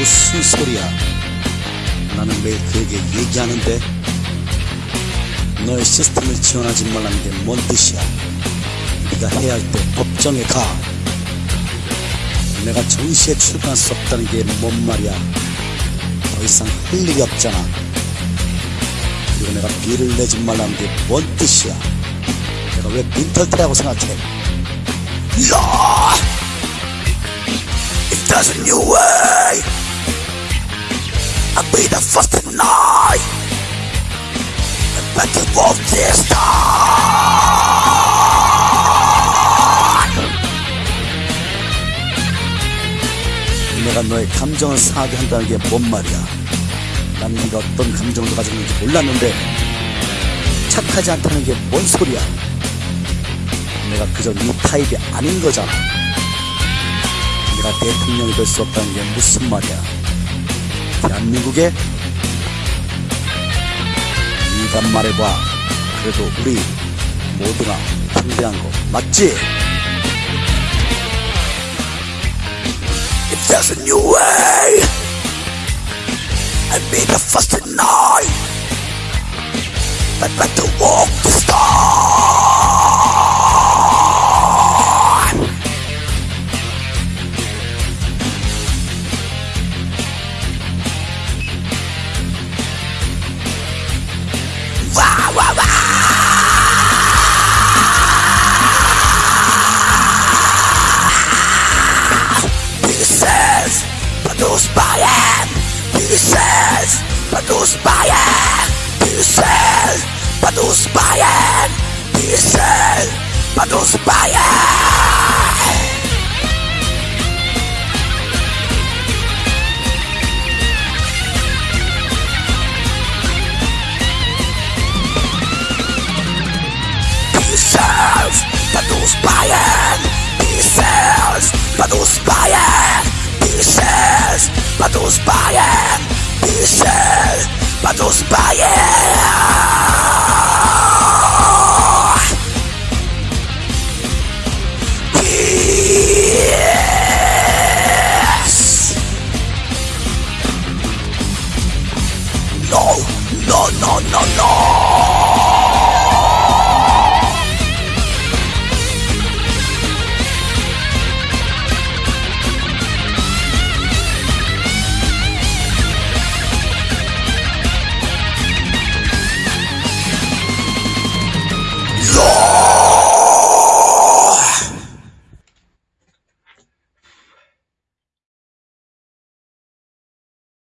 무슨 소리야? 나는 매일 그에게 얘기하는데 너의 시스템을 지원하지 말라는 게 뭔 뜻이야? 네가 해야 할 때 법정에 가. 내가 정시에 출근할 수 없다는 게 뭔 말이야? 더 이상 할 일이 없잖아. 그리고 내가 비를 내지 말라는 게 뭔 뜻이야? 내가 왜 빈털터라고 생각해? 야! There's a new way, I'll be the first tonight. I bet you walk this time. 내가 너의 감정을 상하게 한다는 게 뭔 말이야? 난 네가 어떤 감정을 가지고 있는지 몰랐는데 착하지 않다는 게 뭔 소리야? 내가 그저 네 타입이 아닌 거잖아. 내가 대통령이 될 수 없다는 게 무슨 말이야? 대한민국에 네가 말해봐. 그래도 우리 모두가 상대한 거 맞지? There's a new way, I'll be the first tonight. I'd better walk this time. Produce Pieces Produce Bayern. Pieces Produce Bayern. Pieces Produce Bayern. Produce Santos Valle. No, no, no, no, no.